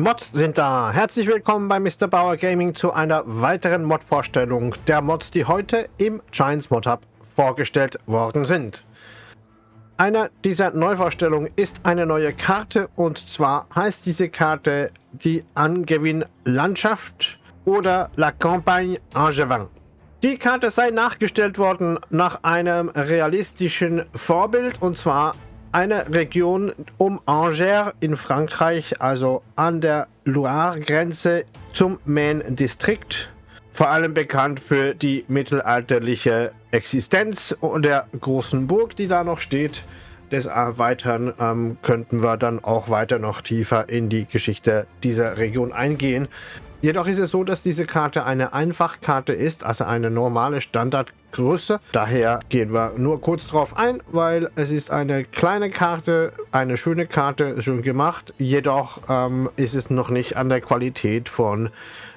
Mods sind da. Herzlich willkommen bei Mr. Bauer Gaming zu einer weiteren Mod-Vorstellung der Mods, die heute im Giants Mod Hub vorgestellt worden sind. Eine dieser Neuvorstellungen ist eine neue Karte und zwar heißt diese Karte die Angewinn Landschaft oder La Campagne Angevin. Die Karte sei nachgestellt worden nach einem realistischen Vorbild und zwar eine Region um Angers in Frankreich, also an der Loire-Grenze zum Maine-Distrikt. Vor allem bekannt für die mittelalterliche Existenz der großen Burg, die da noch steht. Des Erweitern ähm, könnten wir dann auch weiter noch tiefer in die Geschichte dieser Region eingehen. Jedoch ist es so, dass diese Karte eine Einfachkarte ist, also eine normale Standardgröße. Daher gehen wir nur kurz drauf ein, weil es ist eine kleine Karte, eine schöne Karte, schön gemacht. Jedoch ähm, ist es noch nicht an der Qualität von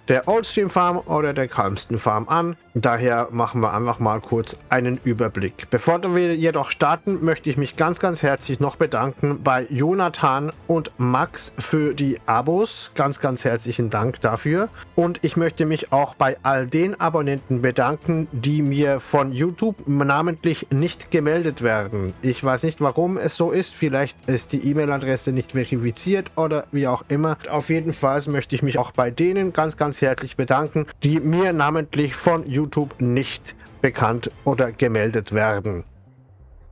der Oldstream Farm oder der Calmston Farm an. Daher machen wir einfach mal kurz einen Überblick. Bevor wir jedoch starten, möchte ich mich ganz, ganz herzlich noch bedanken bei Jonathan und Max für die Abos. Ganz, ganz herzlichen Dank dafür. Und ich möchte mich auch bei all den Abonnenten bedanken, die mir von YouTube namentlich nicht gemeldet werden. Ich weiß nicht, warum es so ist. Vielleicht ist die E-Mail-Adresse nicht verifiziert oder wie auch immer. Auf jeden Fall möchte ich mich auch bei denen ganz, ganz herzlich bedanken, die mir namentlich von YouTube nicht bekannt oder gemeldet werden.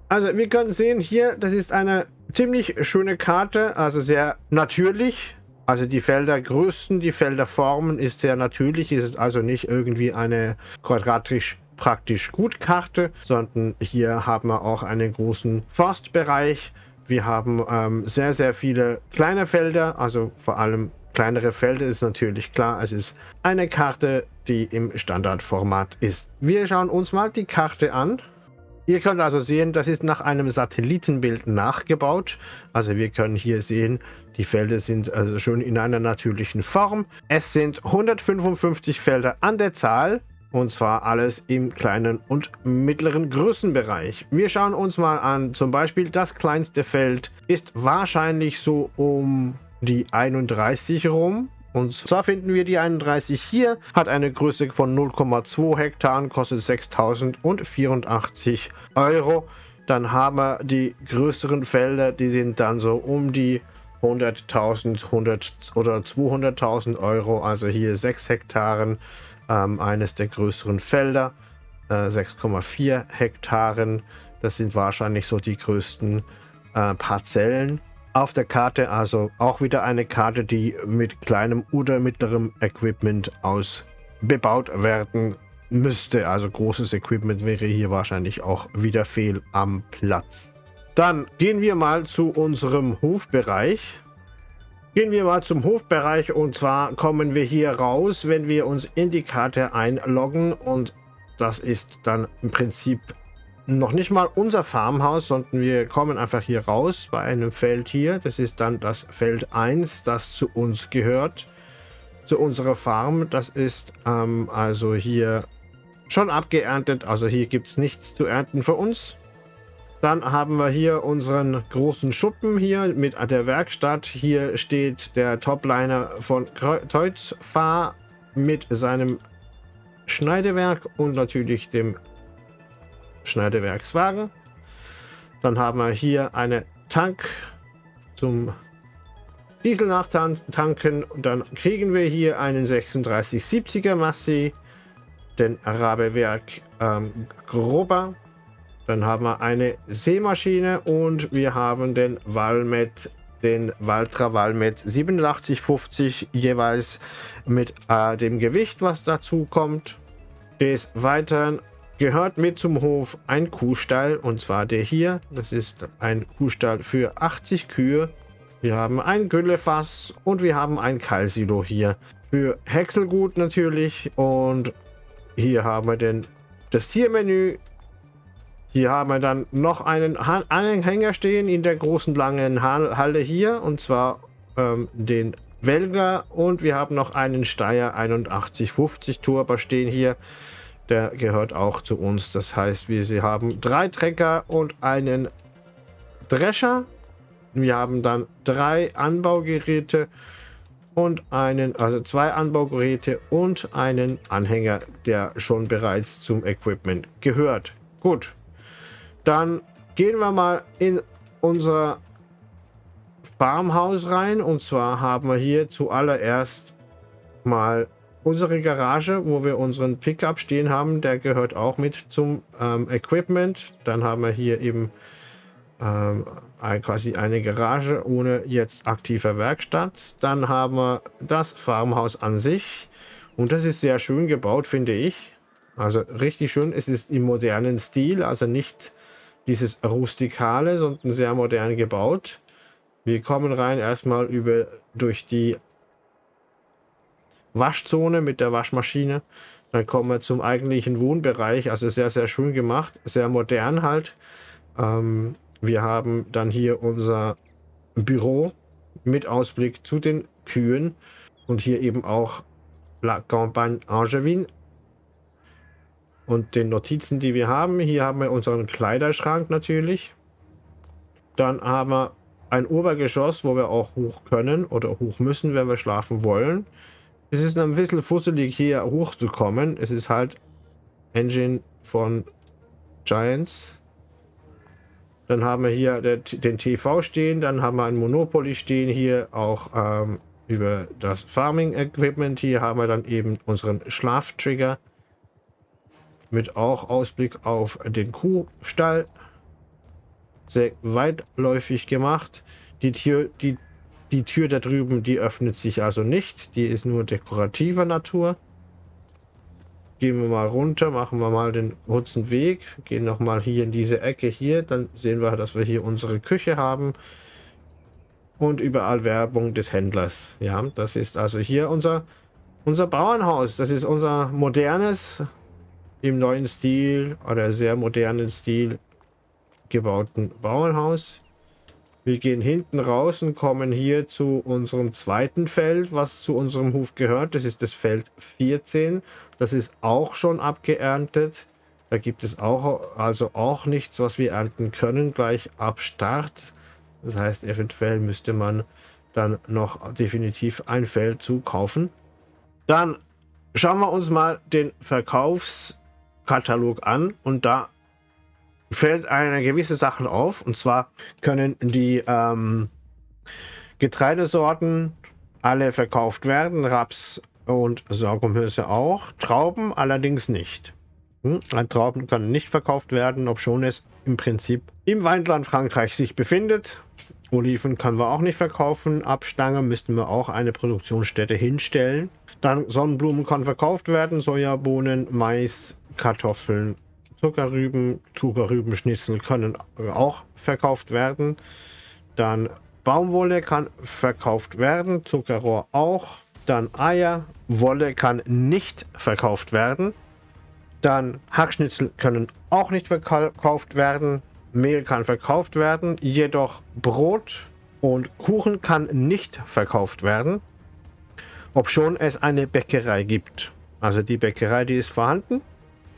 Also wir können sehen hier, das ist eine ziemlich schöne Karte, also sehr natürlich. Also die Feldergrößen, die Felderformen ist sehr natürlich, ist also nicht irgendwie eine quadratisch praktisch gut Karte, sondern hier haben wir auch einen großen Forstbereich. Wir haben ähm, sehr, sehr viele kleine Felder, also vor allem kleinere Felder ist natürlich klar, es ist eine Karte, die im Standardformat ist. Wir schauen uns mal die Karte an. Ihr könnt also sehen, das ist nach einem Satellitenbild nachgebaut. Also wir können hier sehen, die Felder sind also schon in einer natürlichen Form. Es sind 155 Felder an der Zahl. Und zwar alles im kleinen und mittleren Größenbereich. Wir schauen uns mal an, zum Beispiel das kleinste Feld ist wahrscheinlich so um die 31 rum. Und zwar finden wir die 31 hier, hat eine Größe von 0,2 Hektaren, kostet 6.084 Euro. Dann haben wir die größeren Felder, die sind dann so um die 100.000 100 oder 200.000 Euro. Also hier 6 Hektaren, ähm, eines der größeren Felder, äh, 6,4 Hektaren. Das sind wahrscheinlich so die größten äh, Parzellen auf der Karte. Also auch wieder eine Karte, die mit kleinem oder mittlerem Equipment ausbebaut werden müsste. Also großes Equipment wäre hier wahrscheinlich auch wieder fehl am Platz. Dann gehen wir mal zu unserem Hofbereich. Gehen wir mal zum Hofbereich und zwar kommen wir hier raus, wenn wir uns in die Karte einloggen und das ist dann im Prinzip noch nicht mal unser Farmhaus, sondern wir kommen einfach hier raus bei einem Feld hier. Das ist dann das Feld 1, das zu uns gehört, zu unserer Farm. Das ist ähm, also hier schon abgeerntet, also hier gibt es nichts zu ernten für uns. Dann haben wir hier unseren großen Schuppen hier mit der Werkstatt. Hier steht der Topliner von Teuzfahr mit seinem Schneidewerk und natürlich dem Schneidewerkswagen. Dann haben wir hier eine Tank zum Diesel nachtanken. Und dann kriegen wir hier einen 3670er Massi, den Arabewerk ähm, Grober. Dann haben wir eine Seemaschine und wir haben den Valmet, den Valtra Valmet 8750 jeweils mit äh, dem Gewicht, was dazu kommt. Des Weiteren gehört mit zum Hof ein Kuhstall und zwar der hier. Das ist ein Kuhstall für 80 Kühe. Wir haben ein Güllefass und wir haben ein Keilsilo hier für Häckselgut natürlich und hier haben wir denn das Tiermenü. Hier haben wir dann noch einen Anhänger stehen in der großen langen Halle hier und zwar ähm, den Welger und wir haben noch einen Steyr 8150 Turbo stehen hier der gehört auch zu uns. Das heißt, wir sie haben drei Trecker und einen Drescher. Wir haben dann drei Anbaugeräte und einen, also zwei Anbaugeräte und einen Anhänger, der schon bereits zum Equipment gehört. Gut, dann gehen wir mal in unser Farmhaus rein und zwar haben wir hier zuallererst mal unsere Garage, wo wir unseren Pickup stehen haben, der gehört auch mit zum ähm, Equipment. Dann haben wir hier eben ähm, quasi eine Garage ohne jetzt aktiver Werkstatt. Dann haben wir das Farmhaus an sich und das ist sehr schön gebaut, finde ich. Also richtig schön. Es ist im modernen Stil, also nicht dieses rustikale, sondern sehr modern gebaut. Wir kommen rein erstmal über durch die Waschzone mit der Waschmaschine. Dann kommen wir zum eigentlichen Wohnbereich, also sehr, sehr schön gemacht, sehr modern halt. Ähm, wir haben dann hier unser Büro mit Ausblick zu den Kühen und hier eben auch La Campagne Angevin und den Notizen, die wir haben. Hier haben wir unseren Kleiderschrank natürlich. Dann haben wir ein Obergeschoss, wo wir auch hoch können oder hoch müssen, wenn wir schlafen wollen. Es ist ein bisschen fusselig hier hochzukommen. Es ist halt Engine von Giants. Dann haben wir hier den TV stehen, dann haben wir ein Monopoly stehen hier, auch ähm, über das Farming Equipment. Hier haben wir dann eben unseren Schlaftrigger mit auch Ausblick auf den Kuhstall. Sehr weitläufig gemacht. Die Tür, die, die Tür da drüben, die öffnet sich also nicht. Die ist nur dekorativer Natur. Gehen wir mal runter, machen wir mal den kurzen Weg, gehen noch mal hier in diese Ecke hier, dann sehen wir, dass wir hier unsere Küche haben und überall Werbung des Händlers. Ja, das ist also hier unser, unser Bauernhaus. Das ist unser modernes, im neuen Stil oder sehr modernen Stil gebauten Bauernhaus. Wir gehen hinten raus und kommen hier zu unserem zweiten Feld, was zu unserem Hof gehört. Das ist das Feld 14. Das ist auch schon abgeerntet. Da gibt es auch also auch nichts, was wir ernten können, gleich ab Start. Das heißt, eventuell müsste man dann noch definitiv ein Feld zukaufen. Dann schauen wir uns mal den Verkaufskatalog an und da fällt eine gewisse Sache auf. Und zwar können die ähm, Getreidesorten alle verkauft werden. Raps und Sorghumhülse auch. Trauben allerdings nicht. Hm? Trauben können nicht verkauft werden, obschon es im Prinzip im Weinland Frankreich sich befindet. Oliven können wir auch nicht verkaufen. Abstange müssten wir auch eine Produktionsstätte hinstellen. Dann Sonnenblumen kann verkauft werden, Sojabohnen, Mais, Kartoffeln, Zuckerrüben, Zuckerrübenschnitzel können auch verkauft werden. Dann Baumwolle kann verkauft werden, Zuckerrohr auch. Dann Eier, Wolle kann nicht verkauft werden. Dann Hackschnitzel können auch nicht verkauft werden. Mehl kann verkauft werden, jedoch Brot und Kuchen kann nicht verkauft werden, obschon es eine Bäckerei gibt. Also die Bäckerei, die ist vorhanden,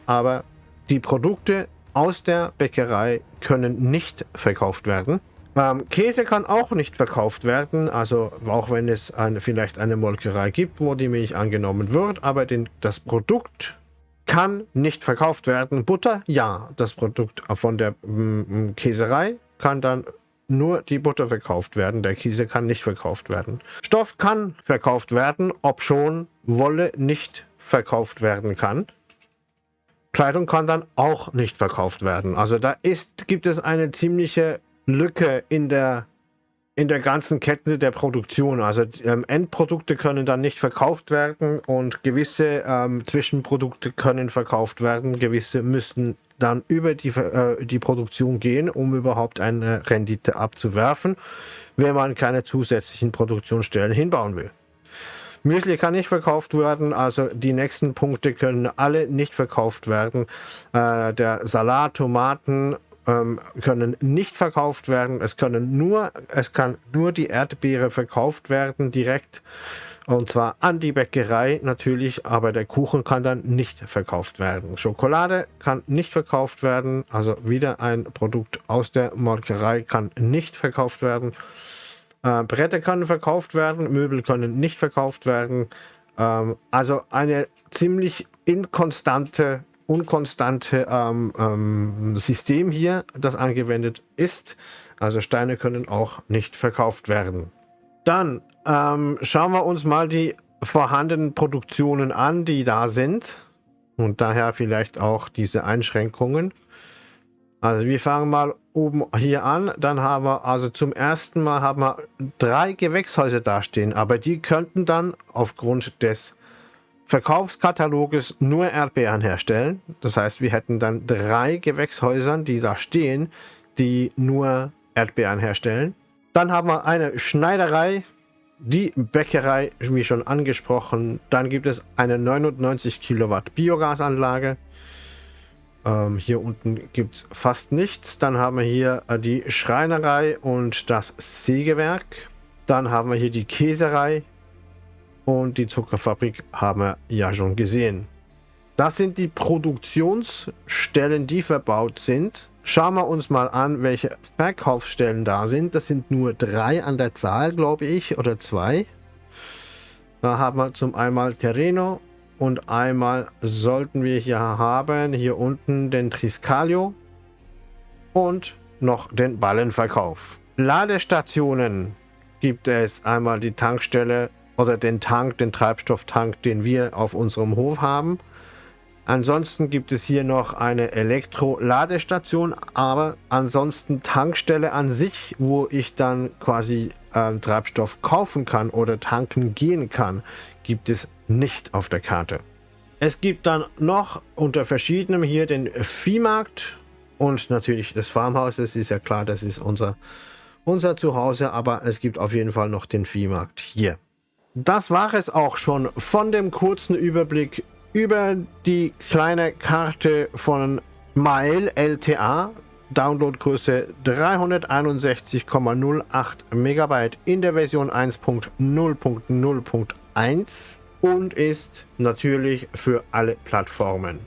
aber die Produkte aus der Bäckerei können nicht verkauft werden. Ähm, Käse kann auch nicht verkauft werden, also auch wenn es eine, vielleicht eine Molkerei gibt, wo die Milch angenommen wird, aber den, das Produkt kann nicht verkauft werden. Butter, ja, das Produkt von der mm, Käserei kann dann nur die Butter verkauft werden. Der Käse kann nicht verkauft werden. Stoff kann verkauft werden, ob schon Wolle nicht verkauft werden kann. Kleidung kann dann auch nicht verkauft werden. Also da ist, gibt es eine ziemliche Lücke in der, in der ganzen Kette der Produktion. Also ähm, Endprodukte können dann nicht verkauft werden und gewisse ähm, Zwischenprodukte können verkauft werden. Gewisse müssen dann über die, äh, die Produktion gehen, um überhaupt eine Rendite abzuwerfen, wenn man keine zusätzlichen Produktionsstellen hinbauen will. Müsli kann nicht verkauft werden, also die nächsten Punkte können alle nicht verkauft werden. Äh, der Salat, Tomaten ähm, können nicht verkauft werden. Es können nur, es kann nur die Erdbeere verkauft werden direkt. Und zwar an die Bäckerei natürlich, aber der Kuchen kann dann nicht verkauft werden. Schokolade kann nicht verkauft werden, also wieder ein Produkt aus der Molkerei kann nicht verkauft werden. Äh, Bretter können verkauft werden, Möbel können nicht verkauft werden. Ähm, also eine ziemlich inkonstante, unkonstante ähm, ähm, System hier, das angewendet ist. Also Steine können auch nicht verkauft werden. Dann ähm, schauen wir uns mal die vorhandenen Produktionen an, die da sind. Und daher vielleicht auch diese Einschränkungen. Also wir fangen mal oben hier an. Dann haben wir also zum ersten Mal haben wir drei Gewächshäuser dastehen. Aber die könnten dann aufgrund des Verkaufskataloges nur Erdbeeren herstellen. Das heißt, wir hätten dann drei Gewächshäusern, die da stehen, die nur Erdbeeren herstellen. Dann haben wir eine Schneiderei, die Bäckerei, wie schon angesprochen. Dann gibt es eine 99 Kilowatt Biogasanlage. Ähm, hier unten gibt es fast nichts. Dann haben wir hier äh, die Schreinerei und das Sägewerk. Dann haben wir hier die Käserei und die Zuckerfabrik haben wir ja schon gesehen. Das sind die Produktionsstellen, die verbaut sind. Schauen wir uns mal an, welche Verkaufsstellen da sind. Das sind nur drei an der Zahl, glaube ich, oder zwei. Da haben wir zum einmal Terreno und einmal sollten wir hier haben, hier unten den Triscalio und noch den Ballenverkauf. Ladestationen gibt es einmal die Tankstelle oder den Tank, den Treibstofftank, den wir auf unserem Hof haben. Ansonsten gibt es hier noch eine Elektro-Ladestation, aber ansonsten Tankstelle an sich, wo ich dann quasi äh, Treibstoff kaufen kann oder tanken gehen kann, gibt es nicht auf der Karte. Es gibt dann noch unter verschiedenem hier den Viehmarkt und natürlich das Farmhaus. Das ist ja klar, das ist unser, unser Zuhause, aber es gibt auf jeden Fall noch den Viehmarkt hier. Das war es auch schon von dem kurzen Überblick über die kleine Karte von Mile LTA. Downloadgröße 361,08 Megabyte in der Version 1.0.0.1 und ist natürlich für alle Plattformen.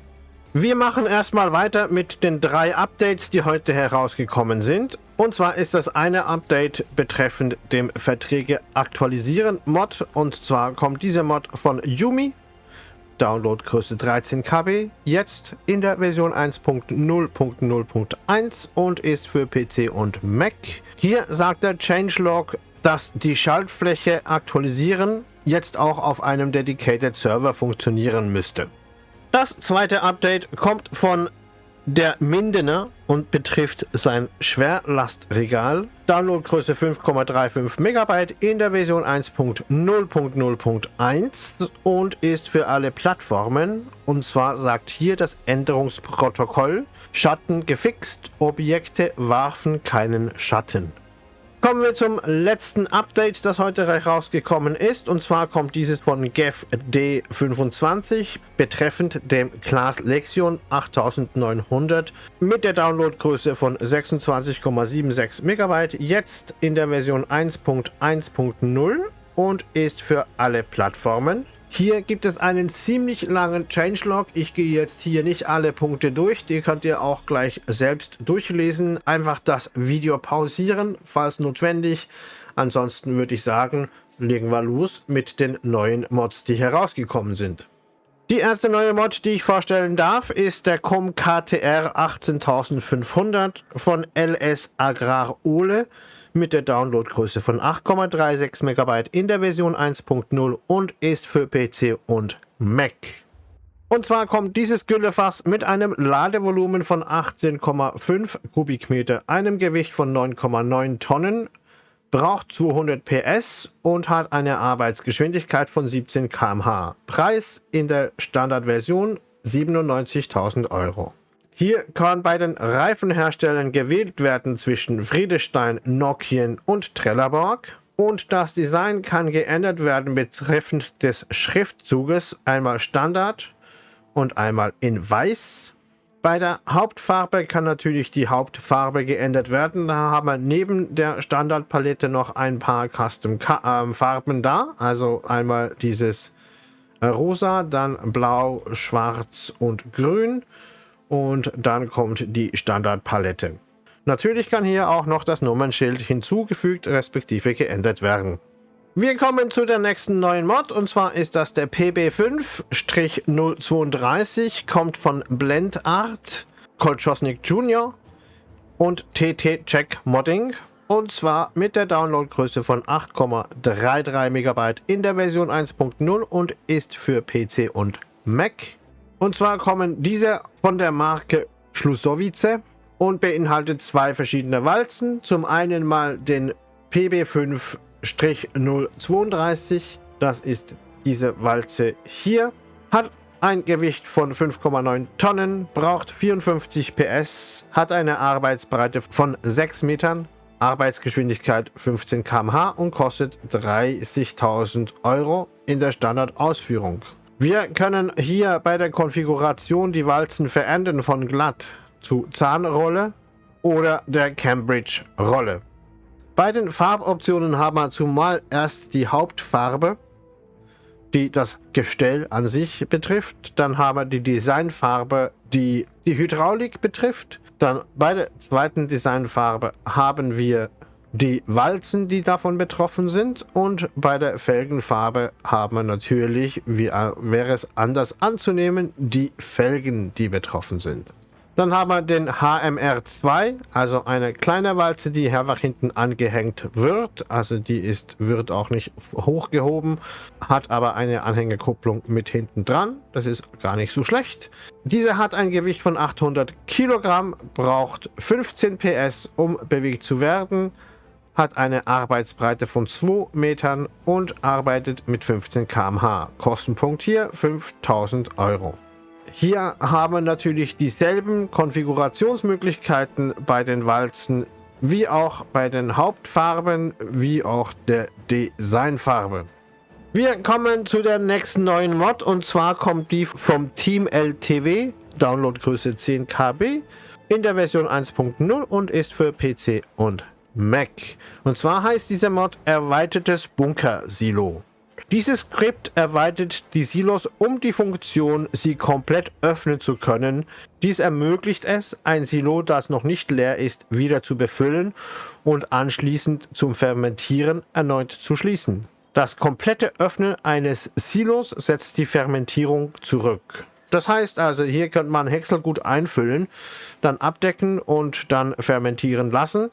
Wir machen erstmal weiter mit den drei Updates, die heute herausgekommen sind. Und zwar ist das eine Update betreffend dem Verträge aktualisieren Mod. Und zwar kommt dieser Mod von Yumi Downloadgröße 13 KB, jetzt in der Version 1.0.0.1 und ist für PC und Mac. Hier sagt der Changelog, dass die Schaltfläche aktualisieren jetzt auch auf einem Dedicated Server funktionieren müsste. Das zweite Update kommt von der Mindener und betrifft sein Schwerlastregal. Downloadgröße 5,35 MB in der Version 1.0.0.1 und ist für alle Plattformen. Und zwar sagt hier das Änderungsprotokoll, Schatten gefixt, Objekte warfen keinen Schatten. Kommen wir zum letzten Update, das heute rausgekommen ist. Und zwar kommt dieses von GEF D25 betreffend dem Class Lexion 8900 mit der Downloadgröße von 26,76 MB. Jetzt in der Version 1.1.0 und ist für alle Plattformen. Hier gibt es einen ziemlich langen Changelog. Ich gehe jetzt hier nicht alle Punkte durch. Die könnt ihr auch gleich selbst durchlesen. Einfach das Video pausieren, falls notwendig. Ansonsten würde ich sagen, legen wir los mit den neuen Mods, die herausgekommen sind. Die erste neue Mod, die ich vorstellen darf, ist der COM KTR 18500 von LS Agrar Ole mit der Downloadgröße von 8,36 MB in der Version 1.0 und ist für PC und Mac. Und zwar kommt dieses Güllefass mit einem Ladevolumen von 18,5 Kubikmeter, einem Gewicht von 9,9 Tonnen, braucht 200 PS und hat eine Arbeitsgeschwindigkeit von 17 km/h. Preis in der Standardversion 97.000 Euro. Hier kann bei den Reifenherstellern gewählt werden zwischen Friedestein, Nokian und Trelleborg. Und das Design kann geändert werden betreffend des Schriftzuges, einmal Standard und einmal in Weiß. Bei der Hauptfarbe kann natürlich die Hauptfarbe geändert werden. Da haben wir neben der Standardpalette noch ein paar Custom-Farben da. Also einmal dieses äh, Rosa, dann Blau, Schwarz und Grün und dann kommt die Standardpalette. Natürlich kann hier auch noch das Nummernschild hinzugefügt respektive geändert werden. Wir kommen zu der nächsten neuen Mod und zwar ist das der PB5-032, kommt von Blendart, Kolchosnik Jr. und TT Check Modding und zwar mit der Downloadgröße von 8,33 MB in der Version 1.0 und ist für PC und Mac. Und zwar kommen diese von der Marke Schlussowice und beinhaltet zwei verschiedene Walzen. Zum einen mal den PB5-032, das ist diese Walze hier, hat ein Gewicht von 5,9 Tonnen, braucht 54 PS, hat eine Arbeitsbreite von 6 Metern, Arbeitsgeschwindigkeit 15 km/h und kostet 30.000 Euro in der Standardausführung. Wir können hier bei der Konfiguration die Walzen verändern von glatt zu Zahnrolle oder der Cambridge-Rolle. Bei den Farboptionen haben wir zumal erst die Hauptfarbe, die das Gestell an sich betrifft. Dann haben wir die Designfarbe, die die Hydraulik betrifft. Dann bei der zweiten Designfarbe haben wir die Walzen, die davon betroffen sind. Und bei der Felgenfarbe haben wir natürlich, wie wäre es anders anzunehmen, die Felgen, die betroffen sind. Dann haben wir den HMR2, also eine kleine Walze, die einfach hinten angehängt wird. Also die ist, wird auch nicht hochgehoben, hat aber eine Anhängerkupplung mit hinten dran. Das ist gar nicht so schlecht. Diese hat ein Gewicht von 800 Kilogramm, braucht 15 PS, um bewegt zu werden, hat eine Arbeitsbreite von 2 Metern und arbeitet mit 15 km/h. Kostenpunkt hier 5000 Euro. Hier haben wir natürlich dieselben Konfigurationsmöglichkeiten bei den Walzen wie auch bei den Hauptfarben wie auch der Designfarbe. Wir kommen zu der nächsten neuen Mod und zwar kommt die vom Team LTW, Downloadgröße 10 KB, in der Version 1.0 und ist für PC und Mac. Und zwar heißt dieser Mod Erweitertes Bunker-Silo. Dieses Skript erweitert die Silos um die Funktion, sie komplett öffnen zu können. Dies ermöglicht es, ein Silo, das noch nicht leer ist, wieder zu befüllen und anschließend zum Fermentieren erneut zu schließen. Das komplette Öffnen eines Silos setzt die Fermentierung zurück. Das heißt also, hier könnte man Häckselgut einfüllen, dann abdecken und dann fermentieren lassen.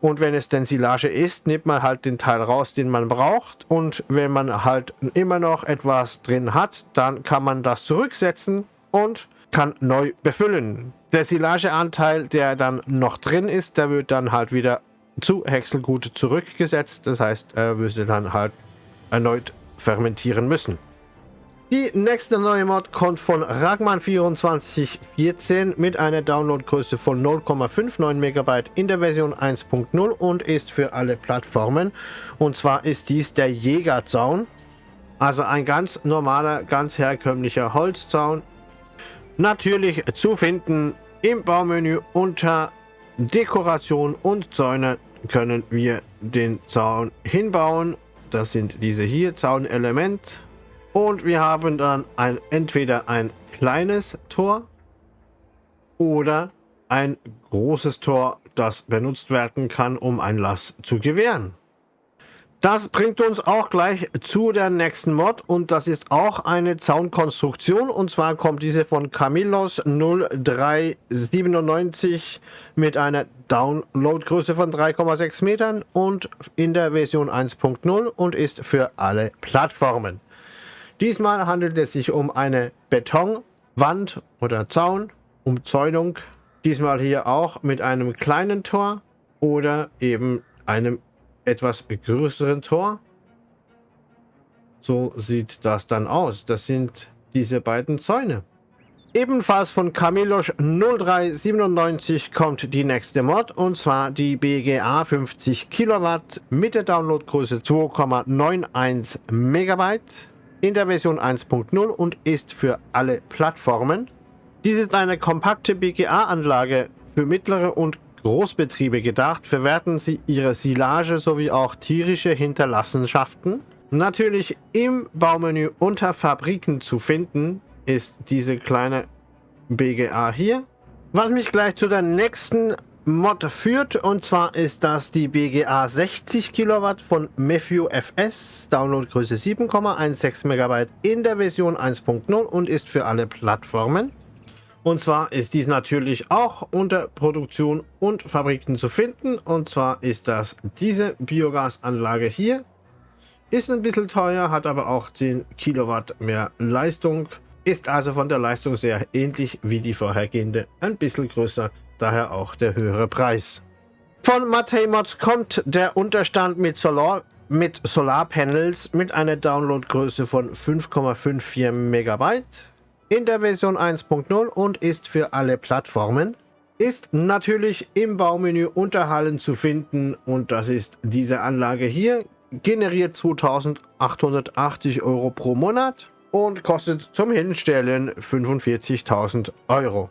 Und wenn es denn Silage ist, nimmt man halt den Teil raus, den man braucht. Und wenn man halt immer noch etwas drin hat, dann kann man das zurücksetzen und kann neu befüllen. Der Silageanteil, der dann noch drin ist, der wird dann halt wieder zu Häckselgut zurückgesetzt. Das heißt, er müsste dann halt erneut fermentieren müssen. Die nächste neue Mod kommt von Ragman2414 mit einer Downloadgröße von 0,59 MB in der Version 1.0 und ist für alle Plattformen. Und zwar ist dies der Jägerzaun. Also ein ganz normaler, ganz herkömmlicher Holzzaun. Natürlich zu finden im Baumenü unter Dekoration und Zäune können wir den Zaun hinbauen. Das sind diese hier, Zaunelement und wir haben dann ein, entweder ein kleines Tor oder ein großes Tor, das benutzt werden kann, um Einlass zu gewähren. Das bringt uns auch gleich zu der nächsten Mod und das ist auch eine Zaunkonstruktion und zwar kommt diese von Camillos 0397 mit einer Downloadgröße von 3,6 Metern und in der Version 1.0 und ist für alle Plattformen. Diesmal handelt es sich um eine Betonwand oder Zaun, Umzäunung. Diesmal hier auch mit einem kleinen Tor oder eben einem etwas größeren Tor. So sieht das dann aus. Das sind diese beiden Zäune. Ebenfalls von Camilosch 0397 kommt die nächste Mod und zwar die BGA 50 Kilowatt mit der Downloadgröße 2,91 Megabyte in der Version 1.0 und ist für alle Plattformen. Dies ist eine kompakte BGA-Anlage für mittlere und Großbetriebe gedacht, verwerten sie ihre Silage sowie auch tierische Hinterlassenschaften. Natürlich im Baumenü unter Fabriken zu finden ist diese kleine BGA hier. Was mich gleich zu der nächsten Mod führt und zwar ist das die BGA 60 Kilowatt von Matthew FS, Downloadgröße 7,16 MB in der Version 1.0 und ist für alle Plattformen. Und zwar ist dies natürlich auch unter Produktion und Fabriken zu finden. Und zwar ist das diese Biogasanlage hier. Ist ein bisschen teuer, hat aber auch 10 Kilowatt mehr Leistung. Ist also von der Leistung sehr ähnlich wie die vorhergehende. Ein bisschen größer, daher auch der höhere Preis. Von Matei Mods kommt der Unterstand mit Solar mit Solarpanels mit einer Downloadgröße von 5,54 MB in der Version 1.0 und ist für alle Plattformen. Ist natürlich im Baumenü unter Hallen zu finden und das ist diese Anlage hier. Generiert 2880 Euro pro Monat und kostet zum Hinstellen 45.000 Euro.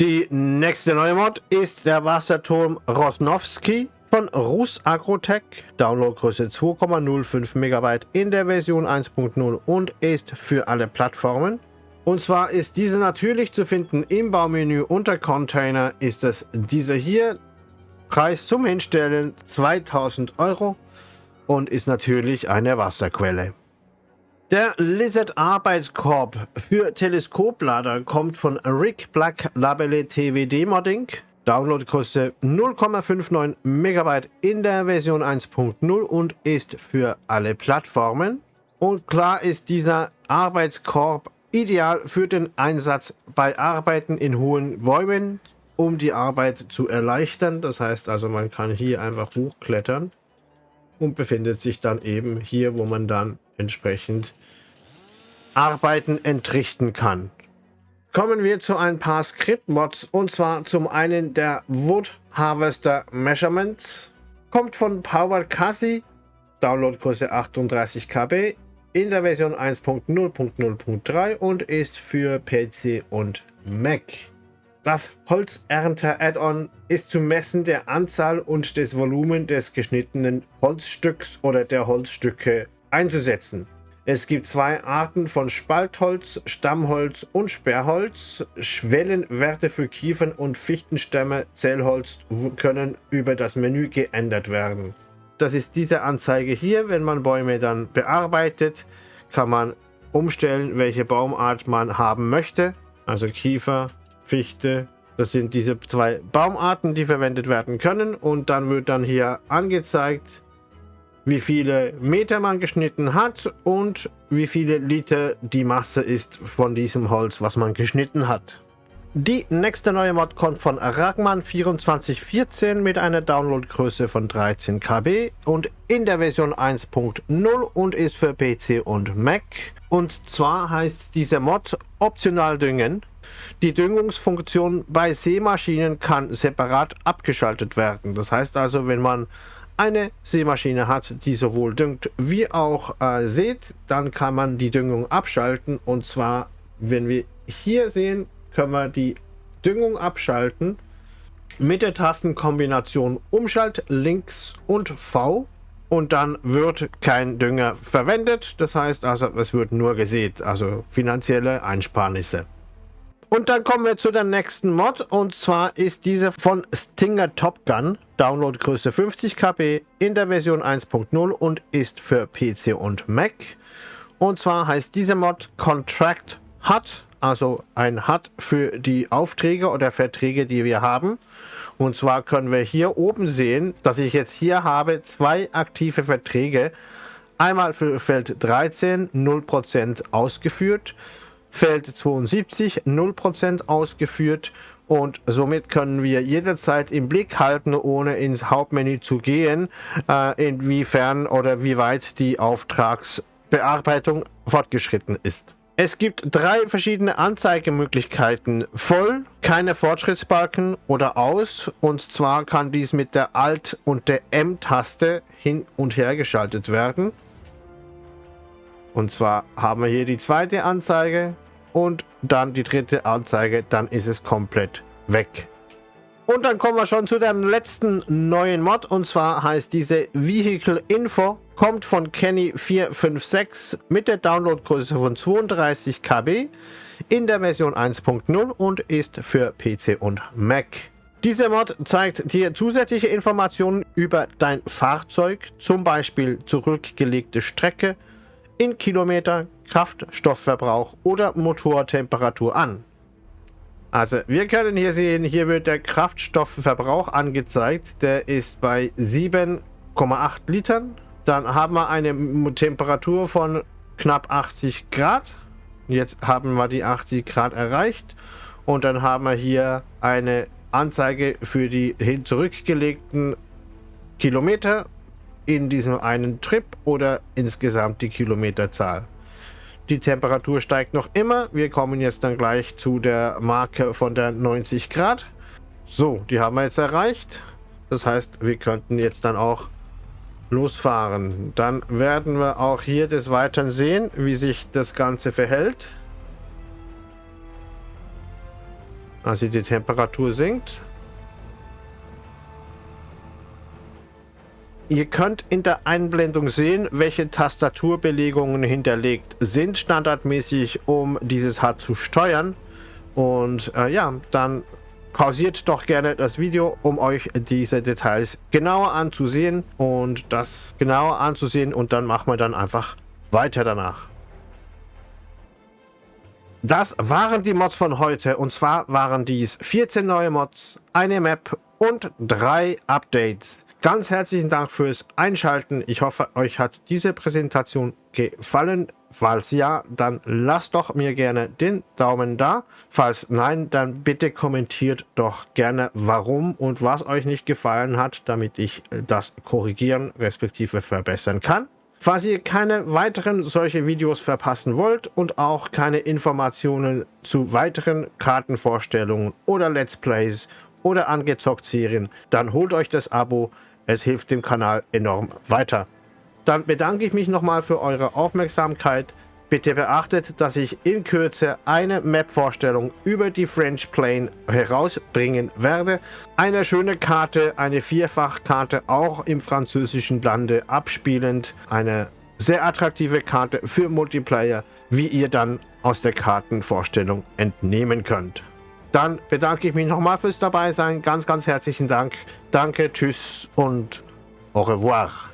Die nächste neue Mod ist der Wasserturm Rosnowski von Rus Agrotech. Downloadgröße 2,05 MB in der Version 1.0 und ist für alle Plattformen. Und zwar ist diese natürlich zu finden im Baumenü unter Container ist es dieser hier. Preis zum Hinstellen 2000 Euro und ist natürlich eine Wasserquelle. Der Lizard Arbeitskorb für Teleskoplader kommt von Rick Black Labelle TWD Modding. Downloadgröße 0,59 MB in der Version 1.0 und ist für alle Plattformen. Und klar ist dieser Arbeitskorb ideal für den Einsatz bei Arbeiten in hohen Bäumen, um die Arbeit zu erleichtern. Das heißt also, man kann hier einfach hochklettern und befindet sich dann eben hier, wo man dann entsprechend Arbeiten entrichten kann. Kommen wir zu ein paar Script-Mods und zwar zum einen der Wood Harvester Measurements. Kommt von Power Cassie, Downloadgröße 38 KB in der Version 1.0.0.3 und ist für PC und Mac. Das Holzernter-Add-on ist zum Messen der Anzahl und des Volumen des geschnittenen Holzstücks oder der Holzstücke einzusetzen. Es gibt zwei Arten von Spaltholz, Stammholz und Sperrholz. Schwellenwerte für Kiefern- und Fichtenstämme, Zellholz können über das Menü geändert werden. Das ist diese Anzeige hier. Wenn man Bäume dann bearbeitet, kann man umstellen, welche Baumart man haben möchte. Also Kiefer, Fichte. Das sind diese zwei Baumarten, die verwendet werden können. Und dann wird dann hier angezeigt, wie viele Meter man geschnitten hat und wie viele Liter die Masse ist von diesem Holz, was man geschnitten hat. Die nächste neue Mod kommt von Ragman 2414 mit einer Downloadgröße von 13 KB und in der Version 1.0 und ist für PC und Mac. Und zwar heißt dieser Mod optional düngen. Die Düngungsfunktion bei Seemaschinen kann separat abgeschaltet werden. Das heißt also, wenn man eine Seemaschine hat, die sowohl düngt wie auch äh, seht, dann kann man die Düngung abschalten. Und zwar, wenn wir hier sehen, können wir die Düngung abschalten mit der Tastenkombination Umschalt links und V und dann wird kein Dünger verwendet. Das heißt also, es wird nur gesät, also finanzielle Einsparnisse. Und dann kommen wir zu der nächsten Mod und zwar ist diese von Stinger Top Gun, Downloadgröße 50 KB in der Version 1.0 und ist für PC und Mac. Und zwar heißt diese Mod Contract HUD, also ein HUD für die Aufträge oder Verträge, die wir haben. Und zwar können wir hier oben sehen, dass ich jetzt hier habe zwei aktive Verträge. Einmal für Feld 13 0% ausgeführt Feld 72 0% ausgeführt und somit können wir jederzeit im Blick halten, ohne ins Hauptmenü zu gehen, äh, inwiefern oder wie weit die Auftragsbearbeitung fortgeschritten ist. Es gibt drei verschiedene Anzeigemöglichkeiten. Voll, keine Fortschrittsbalken oder aus. Und zwar kann dies mit der Alt- und der M-Taste hin und her geschaltet werden. Und zwar haben wir hier die zweite Anzeige und dann die dritte Anzeige, dann ist es komplett weg. Und dann kommen wir schon zu dem letzten neuen Mod und zwar heißt diese Vehicle Info, kommt von Kenny456 mit der Downloadgröße von 32 KB in der Version 1.0 und ist für PC und Mac. Dieser Mod zeigt dir zusätzliche Informationen über dein Fahrzeug, zum Beispiel zurückgelegte Strecke, in Kilometer, Kraftstoffverbrauch oder Motortemperatur an. Also wir können hier sehen, hier wird der Kraftstoffverbrauch angezeigt. Der ist bei 7,8 Litern. Dann haben wir eine Temperatur von knapp 80 Grad. Jetzt haben wir die 80 Grad erreicht. Und dann haben wir hier eine Anzeige für die hin zurückgelegten Kilometer in diesem einen Trip oder insgesamt die Kilometerzahl. Die Temperatur steigt noch immer. Wir kommen jetzt dann gleich zu der Marke von der 90 Grad. So, die haben wir jetzt erreicht. Das heißt, wir könnten jetzt dann auch losfahren. Dann werden wir auch hier des Weiteren sehen, wie sich das Ganze verhält. Also die Temperatur sinkt. Ihr könnt in der Einblendung sehen, welche Tastaturbelegungen hinterlegt sind standardmäßig, um dieses Hard zu steuern. Und äh, ja, dann pausiert doch gerne das Video, um euch diese Details genauer anzusehen und das genauer anzusehen und dann machen wir dann einfach weiter danach. Das waren die Mods von heute und zwar waren dies 14 neue Mods, eine Map und drei Updates. Ganz herzlichen Dank fürs Einschalten. Ich hoffe, euch hat diese Präsentation gefallen. Falls ja, dann lasst doch mir gerne den Daumen da. Falls nein, dann bitte kommentiert doch gerne, warum und was euch nicht gefallen hat, damit ich das korrigieren respektive verbessern kann. Falls ihr keine weiteren solche Videos verpassen wollt und auch keine Informationen zu weiteren Kartenvorstellungen oder Let's Plays oder angezockt Serien, dann holt euch das Abo. Es hilft dem Kanal enorm weiter. Dann bedanke ich mich nochmal für eure Aufmerksamkeit. Bitte beachtet, dass ich in Kürze eine Map-Vorstellung über die French Plain herausbringen werde. Eine schöne Karte, eine Vierfachkarte, auch im französischen Lande abspielend. Eine sehr attraktive Karte für Multiplayer, wie ihr dann aus der Kartenvorstellung entnehmen könnt. Dann bedanke ich mich nochmal fürs dabei sein. Ganz, ganz herzlichen Dank. Danke, tschüss und au revoir.